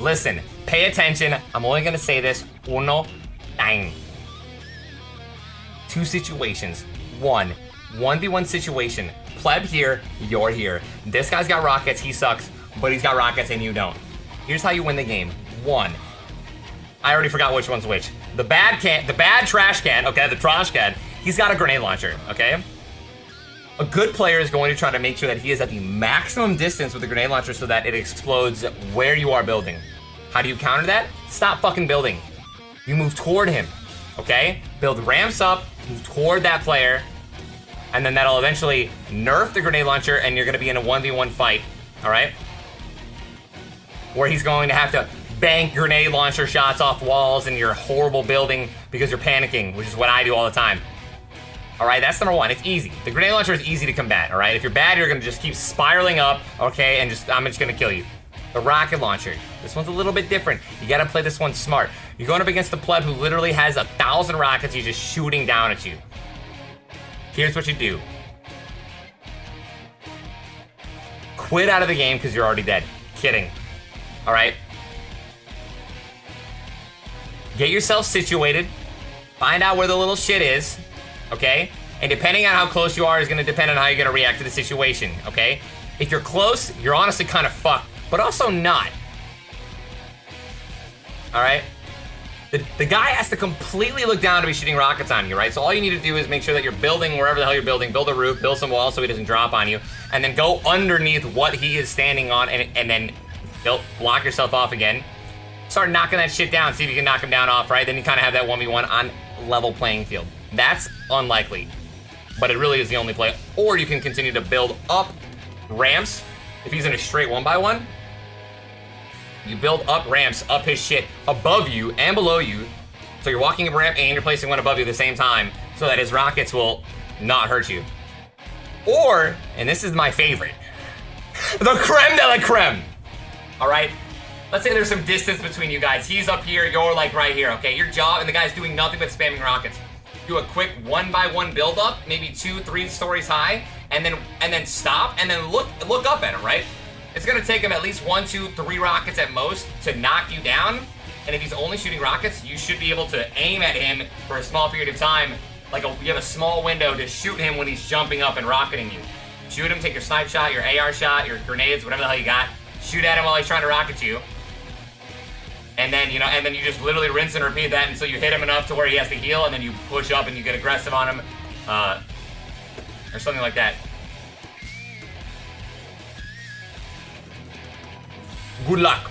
listen, pay attention. I'm only gonna say this uno time. Two situations. One, 1v1 situation. Pleb here, you're here. This guy's got rockets, he sucks, but he's got rockets and you don't. Here's how you win the game. One, I already forgot which one's which. The bad can, the bad trash can, okay, the trash can, he's got a grenade launcher, okay? A good player is going to try to make sure that he is at the maximum distance with the grenade launcher so that it explodes where you are building. How do you counter that? Stop fucking building. You move toward him, okay? Build ramps up, move toward that player, and then that'll eventually nerf the grenade launcher and you're gonna be in a 1v1 fight, all right? Where he's going to have to bank grenade launcher shots off walls in your horrible building because you're panicking, which is what I do all the time. All right, that's number one. It's easy. The grenade launcher is easy to combat, all right? If you're bad, you're gonna just keep spiraling up, okay, and just, I'm just gonna kill you. The rocket launcher. This one's a little bit different. You gotta play this one smart. You're going up against the pleb who literally has a thousand rockets he's just shooting down at you. Here's what you do. Quit out of the game because you're already dead. Kidding. All right? Get yourself situated. Find out where the little shit is okay? And depending on how close you are is gonna depend on how you're gonna react to the situation, okay? If you're close, you're honestly kind of fucked, but also not. All right? The, the guy has to completely look down to be shooting rockets on you, right? So all you need to do is make sure that you're building wherever the hell you're building, build a roof, build some walls so he doesn't drop on you, and then go underneath what he is standing on and, and then build, block yourself off again. Start knocking that shit down, see if you can knock him down off, right? Then you kind of have that 1v1 on level playing field. That's unlikely, but it really is the only play. Or you can continue to build up ramps. If he's in a straight one by one, you build up ramps up his shit above you and below you. So you're walking a ramp and you're placing one above you at the same time so that his rockets will not hurt you. Or, and this is my favorite, the creme de la creme. All right, let's say there's some distance between you guys. He's up here, you're like right here, okay? Your job, and the guy's doing nothing but spamming rockets. Do a quick one by one build up, maybe two, three stories high, and then and then stop, and then look look up at him, right? It's gonna take him at least one, two, three rockets at most to knock you down. And if he's only shooting rockets, you should be able to aim at him for a small period of time. Like a, you have a small window to shoot him when he's jumping up and rocketing you. Shoot him, take your snipe shot, your AR shot, your grenades, whatever the hell you got. Shoot at him while he's trying to rocket you. And then, you know, and then you just literally rinse and repeat that until you hit him enough to where he has to heal, and then you push up and you get aggressive on him. Uh, or something like that. Good luck.